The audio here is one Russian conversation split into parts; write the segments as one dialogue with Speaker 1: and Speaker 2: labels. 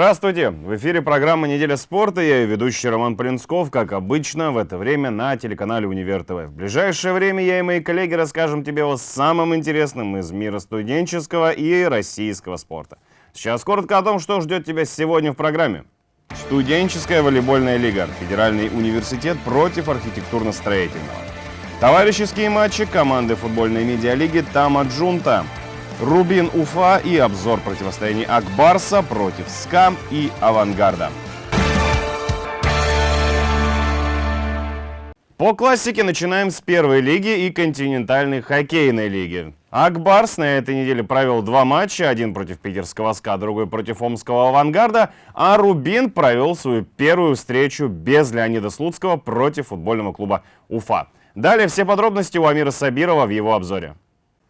Speaker 1: Здравствуйте! В эфире программа «Неделя спорта». Я ведущий Роман Полинсков, как обычно, в это время на телеканале «Универ ТВ». В ближайшее время я и мои коллеги расскажем тебе о самом интересном из мира студенческого и российского спорта. Сейчас коротко о том, что ждет тебя сегодня в программе. Студенческая волейбольная лига. Федеральный университет против архитектурно-строительного. Товарищеские матчи команды футбольной медиалиги «Тама Джунта». Рубин Уфа и обзор противостояний Акбарса против СКА и Авангарда. По классике начинаем с первой лиги и континентальной хоккейной лиги. Акбарс на этой неделе провел два матча, один против питерского СКА, другой против омского авангарда, а Рубин провел свою первую встречу без Леонида Слуцкого против футбольного клуба Уфа. Далее все подробности у Амира Сабирова в его обзоре.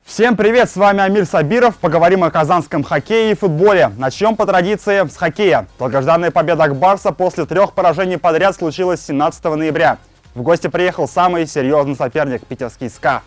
Speaker 2: Всем привет, с вами Амир Сабиров. Поговорим о казанском хоккее и футболе. Начнем по традиции с хоккея. Долгожданная победа Акбарса после трех поражений подряд случилась 17 ноября. В гости приехал самый серьезный соперник – питерский СКА.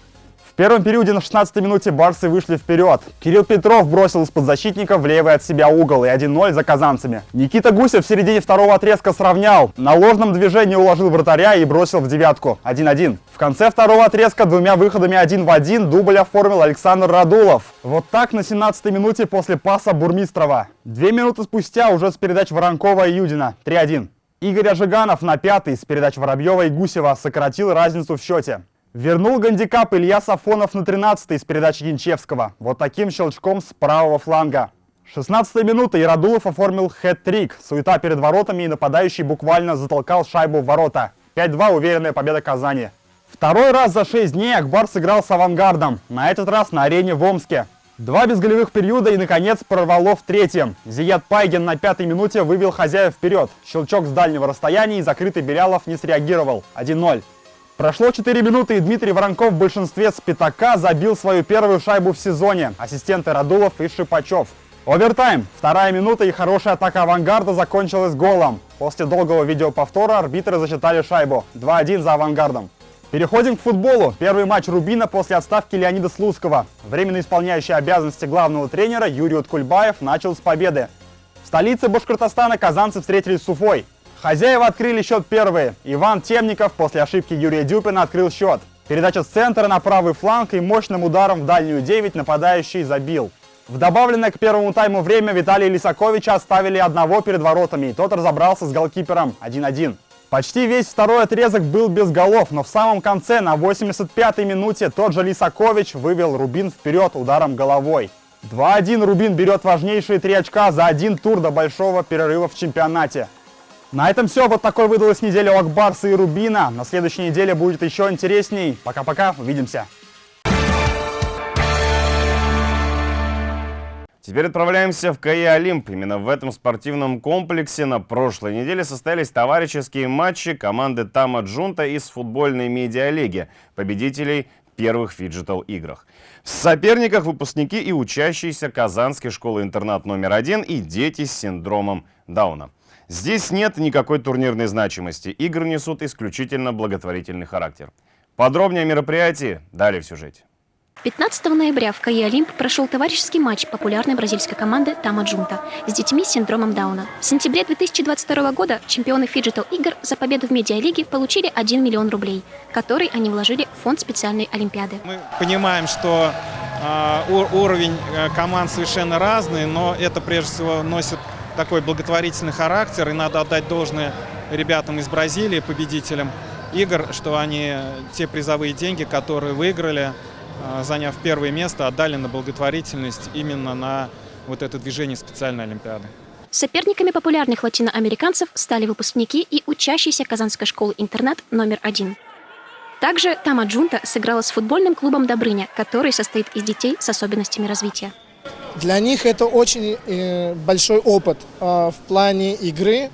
Speaker 2: В первом периоде на 16 минуте барсы вышли вперед. Кирилл Петров бросил из-под защитника в от себя угол и 1-0 за казанцами. Никита Гусев в середине второго отрезка сравнял. На ложном движении уложил вратаря и бросил в девятку. 1-1. В конце второго отрезка двумя выходами один в один дубль оформил Александр Радулов. Вот так на 17 минуте после паса Бурмистрова. Две минуты спустя уже с передач Воронкова и Юдина. 3-1. Игорь Ожиганов на пятый с передач Воробьева и Гусева сократил разницу в счете. Вернул гандикап Илья Сафонов на 13 с передачи Янчевского. Вот таким щелчком с правого фланга. 16 минута и Радулов оформил хэт-трик. Суета перед воротами и нападающий буквально затолкал шайбу в ворота. 5-2 уверенная победа Казани. Второй раз за 6 дней Акбар сыграл с авангардом. На этот раз на арене в Омске. Два безголевых периода и, наконец, прорвало в третьем. Зият Пайген на пятой минуте вывел хозяев вперед. Щелчок с дальнего расстояния и закрытый Белялов не среагировал. 1-0. Прошло 4 минуты, и Дмитрий Воронков в большинстве с пятака забил свою первую шайбу в сезоне. Ассистенты Радулов и Шипачев. Овертайм. Вторая минута и хорошая атака авангарда закончилась голом. После долгого видеоповтора арбитры засчитали шайбу. 2-1 за авангардом. Переходим к футболу. Первый матч Рубина после отставки Леонида Слуцкого. Временно исполняющий обязанности главного тренера Юрий Уткульбаев начал с победы. В столице Башкортостана казанцы встретились с Уфой. Хозяева открыли счет первые. Иван Темников после ошибки Юрия Дюпина открыл счет. Передача с центра на правый фланг и мощным ударом в дальнюю 9 нападающий забил. В добавленное к первому тайму время Виталия Лисаковича оставили одного перед воротами, и тот разобрался с голкипером 1-1. Почти весь второй отрезок был без голов, но в самом конце, на 85-й минуте, тот же Лисакович вывел Рубин вперед ударом головой. 2-1 Рубин берет важнейшие три очка за один тур до большого перерыва в чемпионате. На этом все. Вот такой выдалась неделя у Акбарса и Рубина. На следующей неделе будет еще интересней. Пока-пока. Увидимся.
Speaker 1: Теперь отправляемся в КАИ «Олимп». Именно в этом спортивном комплексе на прошлой неделе состоялись товарищеские матчи команды Тама Джунта из футбольной медиалиги, победителей первых фиджитал-играх. В соперниках выпускники и учащиеся Казанской школы-интернат номер один и дети с синдромом Дауна. Здесь нет никакой турнирной значимости. Игры несут исключительно благотворительный характер. Подробнее о мероприятии далее в сюжете.
Speaker 3: 15 ноября в КАИ «Олимп» прошел товарищеский матч популярной бразильской команды «Tamo Junto» с детьми с синдромом Дауна. В сентябре 2022 года чемпионы фиджитал игр за победу в медиалиге получили 1 миллион рублей, который они вложили в фонд специальной олимпиады.
Speaker 4: Мы понимаем, что э, уровень команд совершенно разный, но это прежде всего носит такой благотворительный характер, и надо отдать должное ребятам из Бразилии, победителям игр, что они те призовые деньги, которые выиграли, а, заняв первое место, отдали на благотворительность именно на вот это движение специальной Олимпиады.
Speaker 3: Соперниками популярных латиноамериканцев стали выпускники и учащиеся Казанской школы-интернат номер один. Также Тама Джунта сыграла с футбольным клубом «Добрыня», который состоит из детей с особенностями развития.
Speaker 5: Для них это очень э, большой опыт а, в плане игры,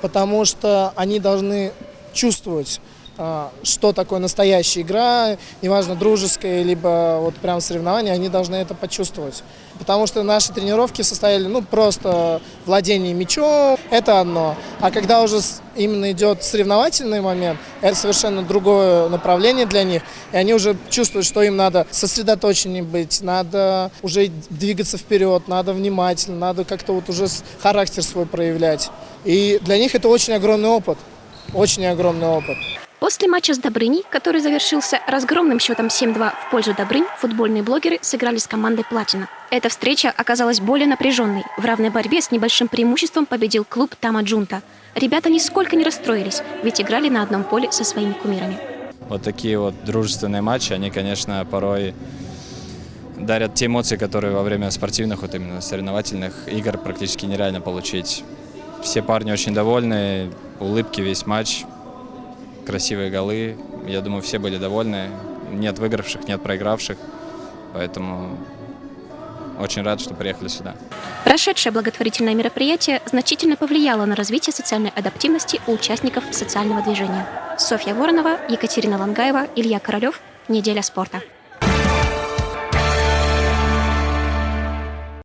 Speaker 5: потому что они должны чувствовать а, что такое настоящая игра, неважно, дружеская, либо вот прям соревнования, они должны это почувствовать. Потому что наши тренировки состояли, ну, просто владение мячом, это одно. А когда уже именно идет соревновательный момент, это совершенно другое направление для них. И они уже чувствуют, что им надо сосредоточеннее быть, надо уже двигаться вперед, надо внимательно, надо как-то вот уже характер свой проявлять. И для них это очень огромный опыт. Очень огромный опыт.
Speaker 3: После матча с Добрыней, который завершился разгромным счетом 7-2 в пользу Добрынь, футбольные блогеры сыграли с командой «Платина». Эта встреча оказалась более напряженной. В равной борьбе с небольшим преимуществом победил клуб Тама Джунта. Ребята нисколько не расстроились, ведь играли на одном поле со своими кумирами.
Speaker 6: Вот такие вот дружественные матчи, они, конечно, порой дарят те эмоции, которые во время спортивных, вот именно соревновательных игр практически нереально получить. Все парни очень довольны, улыбки весь матч, красивые голы. Я думаю, все были довольны. Нет выигравших, нет проигравших. Поэтому очень рад, что приехали сюда.
Speaker 3: Прошедшее благотворительное мероприятие значительно повлияло на развитие социальной адаптивности у участников социального движения. Софья Воронова, Екатерина Лангаева, Илья Королев. Неделя спорта.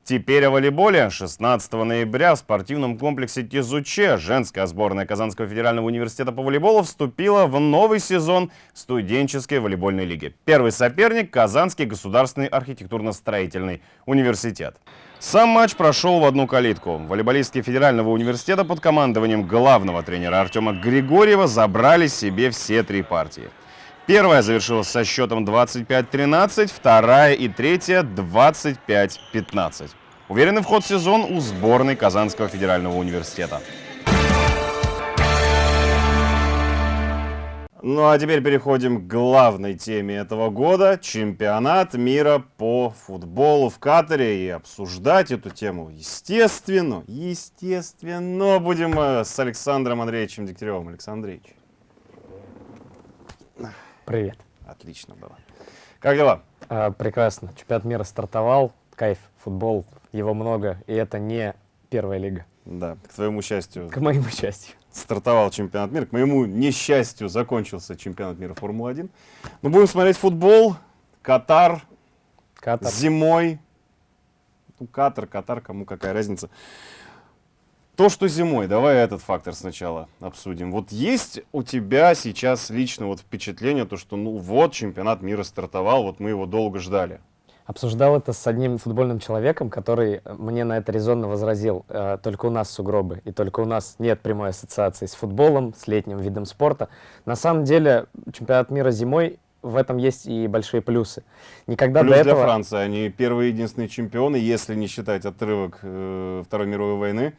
Speaker 7: Теперь о волейболе. 16 ноября в спортивном комплексе Тизуче женская сборная Казанского федерального университета по волейболу вступила в новый сезон студенческой волейбольной лиги. Первый соперник – Казанский государственный архитектурно-строительный университет. Сам матч прошел в одну калитку. Волейболистки Федерального университета под командованием главного тренера Артема Григорьева забрали себе все три партии. Первая завершилась со счетом 25-13, вторая и третья 25-15. Уверенный вход в сезон у сборной Казанского федерального университета. Ну а теперь переходим к главной теме этого года. Чемпионат мира по футболу в Катаре. И обсуждать эту тему, естественно, естественно, будем э, с Александром Андреевичем Дегтяревым. Александр Андреевич.
Speaker 8: Привет.
Speaker 7: Отлично было. Как дела?
Speaker 8: А, прекрасно. Чемпионат мира стартовал. Кайф. Футбол. Его много. И это не первая лига.
Speaker 7: Да, к твоему счастью.
Speaker 8: К моему счастью.
Speaker 7: Стартовал чемпионат мира. К моему несчастью закончился чемпионат мира Формулы-1. Мы будем смотреть футбол. Катар.
Speaker 8: Катар.
Speaker 7: Зимой. Ну, Катар, Катар, кому какая разница. То, что зимой, давай этот фактор сначала обсудим. Вот есть у тебя сейчас лично вот впечатление, то, что ну вот чемпионат мира стартовал, вот мы его долго ждали.
Speaker 8: Обсуждал это с одним футбольным человеком, который мне на это резонно возразил. Э, только у нас сугробы, и только у нас нет прямой ассоциации с футболом, с летним видом спорта. На самом деле чемпионат мира зимой в этом есть и большие плюсы. Никогда
Speaker 7: Плюс
Speaker 8: до этого...
Speaker 7: для Франции. Они первые единственные чемпионы, если не считать отрывок э, Второй мировой войны,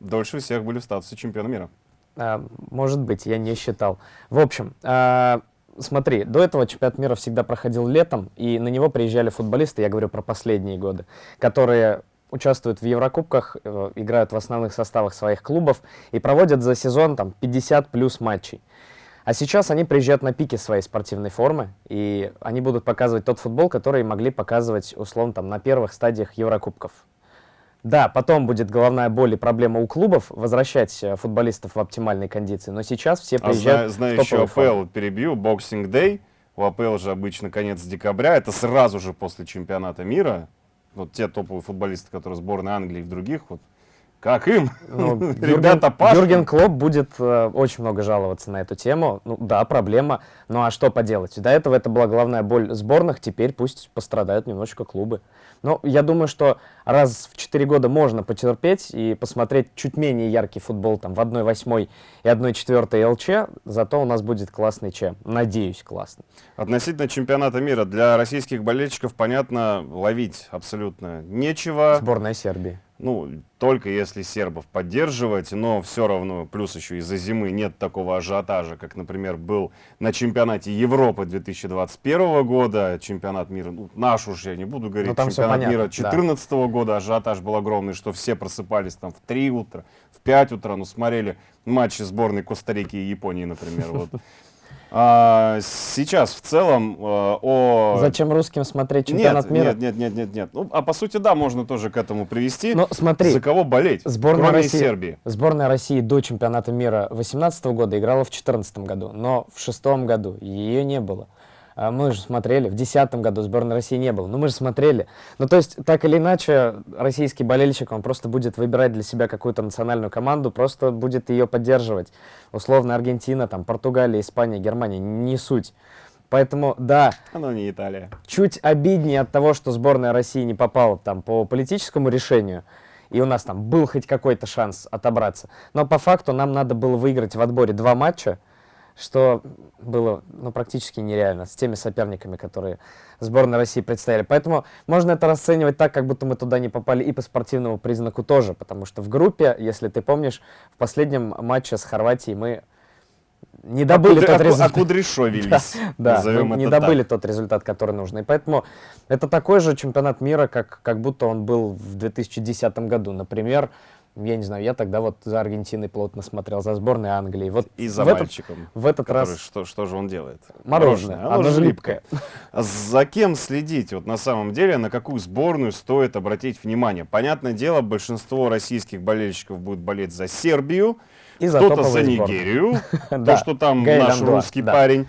Speaker 7: дольше всех были в статусе чемпиона мира.
Speaker 8: А, может быть, я не считал. В общем, а, смотри, до этого чемпионат мира всегда проходил летом, и на него приезжали футболисты, я говорю про последние годы, которые участвуют в Еврокубках, э, играют в основных составах своих клубов и проводят за сезон там 50 плюс матчей. А сейчас они приезжают на пике своей спортивной формы, и они будут показывать тот футбол, который могли показывать, условно, там, на первых стадиях Еврокубков. Да, потом будет головная боль и проблема у клубов возвращать э, футболистов в оптимальной кондиции, но сейчас все приезжают
Speaker 7: а знаю,
Speaker 8: в
Speaker 7: еще АПЛ, перебью, Boxing Day, у АПЛ же обычно конец декабря, это сразу же после чемпионата мира, вот те топовые футболисты, которые сборной Англии и в других, вот как им?
Speaker 8: Ну,
Speaker 7: Ребята пашут.
Speaker 8: Юрген Клоп будет э, очень много жаловаться на эту тему. Ну да, проблема. Ну а что поделать? До этого это была главная боль сборных, теперь пусть пострадают немножечко клубы. Но я думаю, что раз в 4 года можно потерпеть и посмотреть чуть менее яркий футбол там в 1-8 и 1-4 ЛЧ, зато у нас будет классный ЧЕ. Надеюсь, классный.
Speaker 7: Относительно чемпионата мира, для российских болельщиков, понятно, ловить абсолютно нечего.
Speaker 8: Сборная Сербии.
Speaker 7: Ну, только если сербов поддерживать, но все равно, плюс еще из-за зимы нет такого ажиотажа, как, например, был на чемпионате Европы 2021 года, чемпионат мира, ну, наш уж я не буду говорить,
Speaker 8: Ну, там
Speaker 7: чемпионат
Speaker 8: понятно,
Speaker 7: мира
Speaker 8: да.
Speaker 7: 2014 года, ажиотаж был огромный, что все просыпались там в 3 утра, в 5 утра, ну, смотрели матчи сборной Коста-Рики и Японии, например, вот. А, сейчас в целом э, о...
Speaker 8: Зачем русским смотреть чемпионат
Speaker 7: нет,
Speaker 8: мира?
Speaker 7: Нет, нет, нет, нет, нет. Ну, а по сути, да, можно тоже к этому привести.
Speaker 8: Ну, смотри,
Speaker 7: За кого болеть?
Speaker 8: Сборная
Speaker 7: кроме
Speaker 8: России,
Speaker 7: Сербии.
Speaker 8: Сборная России до чемпионата мира 2018 года играла в 2014 году, но в шестом году ее не было. А мы же смотрели, в 2010 году сборной России не было, но мы же смотрели. Ну, то есть, так или иначе, российский болельщик, он просто будет выбирать для себя какую-то национальную команду, просто будет ее поддерживать. Условно, Аргентина, там, Португалия, Испания, Германия, не суть. Поэтому, да,
Speaker 7: Оно не Италия.
Speaker 8: чуть обиднее от того, что сборная России не попала там по политическому решению, и у нас там был хоть какой-то шанс отобраться. Но по факту нам надо было выиграть в отборе два матча, что было ну, практически нереально с теми соперниками, которые сборной России предстояли. Поэтому можно это расценивать так, как будто мы туда не попали и по спортивному признаку тоже, потому что в группе, если ты помнишь, в последнем матче с Хорватией мы не добыли
Speaker 7: Акудри-
Speaker 8: тот
Speaker 7: аку-
Speaker 8: результат.
Speaker 7: Окудряшовились,
Speaker 8: Да,
Speaker 7: назовем
Speaker 8: мы не добыли
Speaker 7: так.
Speaker 8: тот результат, который нужно. И поэтому это такой же чемпионат мира, как, как будто он был в 2010 году. Например, я не знаю, я тогда вот за Аргентиной плотно смотрел, за сборной Англии. Вот
Speaker 7: И за
Speaker 8: в этот,
Speaker 7: мальчиком.
Speaker 8: в этот
Speaker 7: который-
Speaker 8: раз
Speaker 7: что, что же он делает?
Speaker 8: мороженое,
Speaker 7: Оно,
Speaker 8: оно
Speaker 7: же липкое. За кем следить? Вот на самом деле, на какую сборную стоит обратить внимание? Понятное дело, большинство российских болельщиков будет болеть за Сербию, кто-то за. Нигерию, то, что там наш русский парень.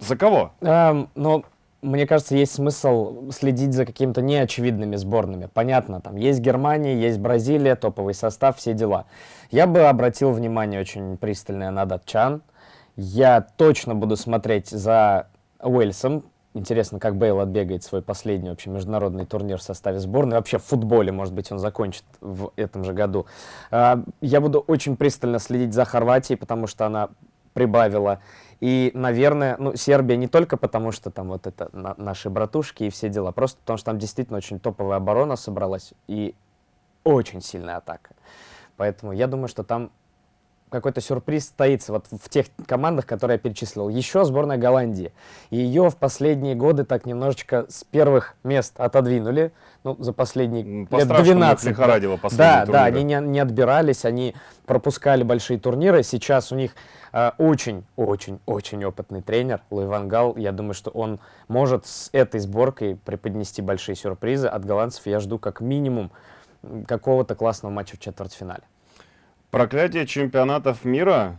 Speaker 7: За кого?
Speaker 8: Но мне кажется, есть смысл следить за какими-то неочевидными сборными. Понятно, там есть Германия, есть Бразилия, топовый состав, все дела. Я бы обратил внимание очень пристальное на датчан. Я точно буду смотреть за Уэльсом. Интересно, как Бейл отбегает свой последний вообще международный турнир в составе сборной. Вообще в футболе, может быть, он закончит в этом же году. А, Я буду очень пристально следить за Хорватией, потому что она прибавила. И, наверное, ну, Сербия не только потому, что там вот это на- наши братушки и все дела, просто потому что там действительно очень топовая оборона собралась и очень сильная атака. Поэтому я думаю, что там какой-то сюрприз стоится вот в тех командах, которые я перечислил. Еще сборная Голландии. Ее в последние годы так немножечко с первых мест отодвинули. Ну, за последние
Speaker 7: М,
Speaker 8: лет
Speaker 7: по-страшному
Speaker 8: 12.
Speaker 7: их лихорадило последние
Speaker 8: Да, да, они не, не отбирались, они пропускали большие турниры. Сейчас у них очень-очень-очень опытный тренер Луи Ван Гал. Я думаю, что он может с этой сборкой преподнести большие сюрпризы. От голландцев я жду как минимум какого-то классного матча в четвертьфинале.
Speaker 7: Проклятие чемпионатов мира.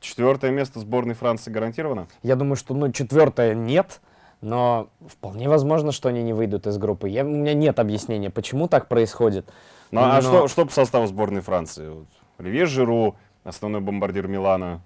Speaker 7: Четвертое место сборной Франции гарантировано?
Speaker 8: Я думаю, что ну, четвертое нет, но вполне возможно, что они не выйдут из группы. Я, у меня нет объяснения, почему так происходит.
Speaker 7: Ну, а
Speaker 8: Но-
Speaker 7: что, что по составу сборной Франции? Оливье Жиру, основной бомбардир Милана.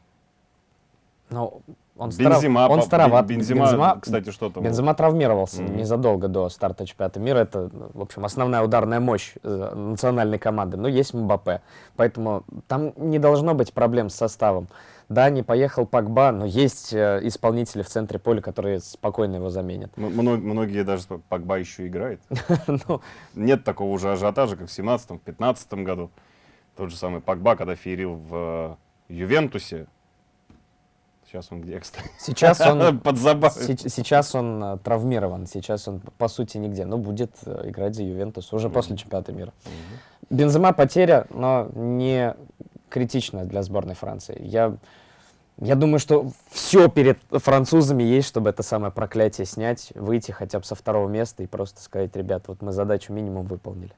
Speaker 8: Но он,
Speaker 7: Бензима,
Speaker 8: он староват.
Speaker 7: Бен- Бензима, кстати, что там?
Speaker 8: Бензема травмировался
Speaker 7: Мгм.
Speaker 8: незадолго до старта чемпионата мира. Это, ну, в общем, основная ударная мощь э, национальной команды. Но есть Мбаппе. Поэтому там не должно быть проблем с составом. Да, не поехал Пакба, но есть э, исполнители в центре поля, которые спокойно его заменят.
Speaker 7: М- мно- Многие даже Погба еще играет.
Speaker 8: Ну,
Speaker 7: Нет такого уже ажиотажа, как в 17 15 году. Тот же самый Погба, когда феерил в э, Ювентусе. Сейчас он где, кстати?
Speaker 8: Сейчас он
Speaker 7: Подзабавит.
Speaker 8: Сеч- Сейчас он э, травмирован, сейчас он по сути нигде, но будет э, играть за Ювентус уже после чемпионата мира. Бензема потеря, но не критичная для сборной Франции. Я, я думаю, что все перед французами есть, чтобы это самое проклятие снять, выйти хотя бы со второго места и просто сказать, ребят, вот мы задачу минимум выполнили.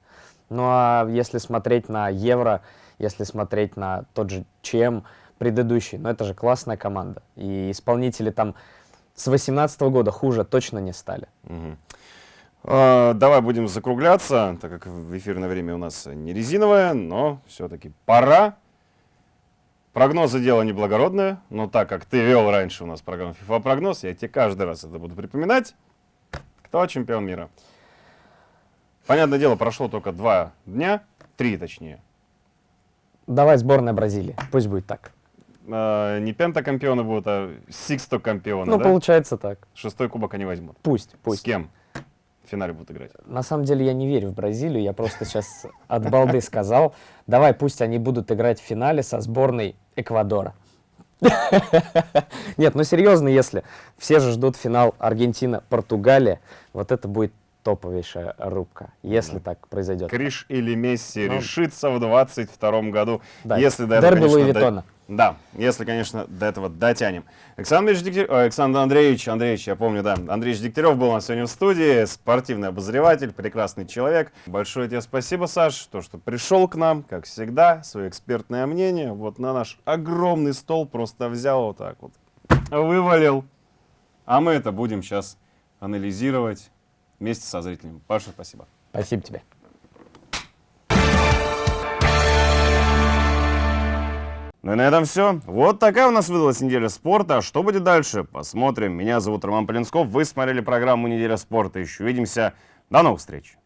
Speaker 8: Ну а если смотреть на Евро, если смотреть на тот же ЧМ предыдущий, ну это же классная команда. И исполнители там с 18 года хуже точно не стали.
Speaker 7: Мгм. А, Давай будем закругляться, так как в эфирное время у нас не резиновое, но все-таки пора. Прогнозы дело неблагородное, но так как ты вел раньше у нас программу FIFA прогноз, я тебе каждый раз это буду припоминать. Кто чемпион мира? Понятное дело, прошло только два дня, три точнее.
Speaker 8: Давай сборная Бразилии, пусть будет так.
Speaker 7: А, Не пентакомпионы будут, а сикстокомпионы,
Speaker 8: ну,
Speaker 7: да?
Speaker 8: получается так.
Speaker 7: Шестой кубок они возьмут.
Speaker 8: Пусть,
Speaker 7: С
Speaker 8: пусть.
Speaker 7: кем в финале будут играть?
Speaker 8: На самом деле я не верю в Бразилию, я просто сейчас от балды сказал. Давай, пусть они будут играть в финале со сборной Эквадора. Нет, ну серьезно, если все же ждут финал Аргентина-Португалия, вот это будет топовейшая рубка, если так произойдет.
Speaker 7: Криш или Месси
Speaker 8: Ну.
Speaker 7: решится в 22 году.
Speaker 8: Да,
Speaker 7: Если до этого,
Speaker 8: Дерби
Speaker 7: конечно, до-
Speaker 8: Виттона.
Speaker 7: Да, если, конечно, до этого дотянем. Александр, Андреевич Дегтярев, э, Александр Андреевич, Андреевич, я помню, да, Андреевич Дегтярев был у нас сегодня в студии, спортивный обозреватель, прекрасный человек. Большое тебе спасибо, Саш, то, что пришел к нам, как всегда, свое экспертное мнение, вот на наш огромный стол просто взял вот так вот, вывалил. А мы это будем сейчас анализировать вместе со зрителями. Паша, спасибо.
Speaker 8: Спасибо тебе.
Speaker 7: Ну и на этом все. Вот такая у нас выдалась неделя спорта. А что будет дальше? Посмотрим. Меня зовут Роман Полинсков. Вы смотрели программу «Неделя спорта». Еще увидимся. До новых встреч.